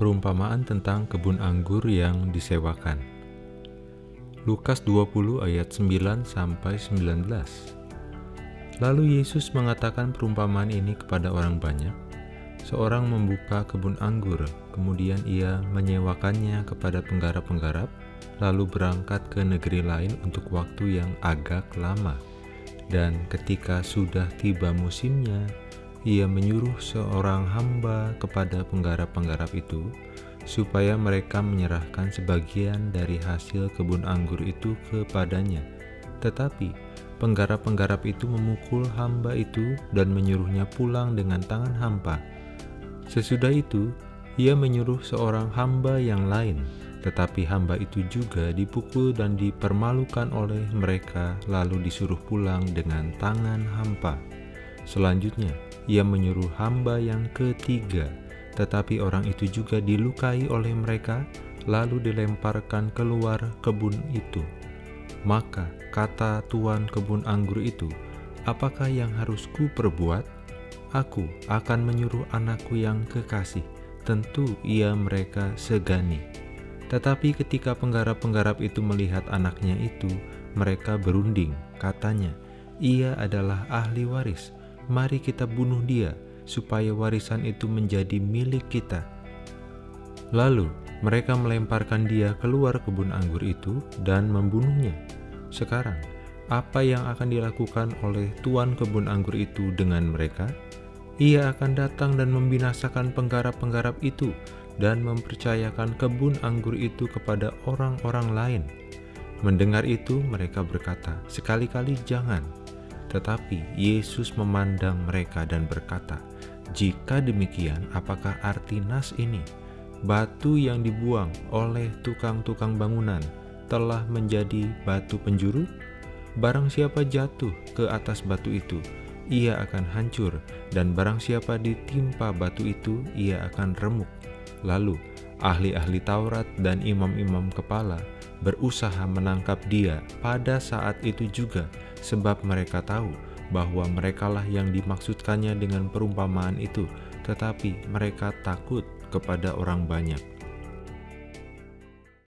Perumpamaan tentang kebun anggur yang disewakan. Lukas 20 ayat 9 sampai 19. Lalu Yesus mengatakan perumpamaan ini kepada orang banyak. Seorang membuka kebun anggur, kemudian ia menyewakannya kepada penggarap-penggarap, lalu berangkat ke negeri lain untuk waktu yang agak lama. Dan ketika sudah tiba musimnya, ia menyuruh seorang hamba kepada penggarap-penggarap itu, supaya mereka menyerahkan sebagian dari hasil kebun anggur itu kepadanya. Tetapi penggarap-penggarap itu memukul hamba itu dan menyuruhnya pulang dengan tangan hampa. Sesudah itu, ia menyuruh seorang hamba yang lain, tetapi hamba itu juga dipukul dan dipermalukan oleh mereka, lalu disuruh pulang dengan tangan hampa. Selanjutnya, ia menyuruh hamba yang ketiga, tetapi orang itu juga dilukai oleh mereka, lalu dilemparkan keluar kebun itu. Maka kata tuan kebun anggur itu, "Apakah yang harus ku perbuat? Aku akan menyuruh anakku yang kekasih, tentu ia mereka segani." Tetapi ketika penggarap-penggarap itu melihat anaknya itu, mereka berunding, katanya, "Ia adalah ahli waris." Mari kita bunuh dia, supaya warisan itu menjadi milik kita. Lalu mereka melemparkan dia keluar kebun anggur itu dan membunuhnya. Sekarang, apa yang akan dilakukan oleh tuan kebun anggur itu dengan mereka? Ia akan datang dan membinasakan penggarap-penggarap itu dan mempercayakan kebun anggur itu kepada orang-orang lain. Mendengar itu, mereka berkata, "Sekali-kali jangan." Tetapi Yesus memandang mereka dan berkata, "Jika demikian, apakah arti nas ini? Batu yang dibuang oleh tukang-tukang bangunan telah menjadi batu penjuru? Barang siapa jatuh ke atas batu itu, ia akan hancur, dan barang siapa ditimpa batu itu, ia akan remuk." Lalu, ahli-ahli Taurat dan imam-imam kepala berusaha menangkap dia pada saat itu juga, sebab mereka tahu bahwa merekalah yang dimaksudkannya dengan perumpamaan itu, tetapi mereka takut kepada orang banyak.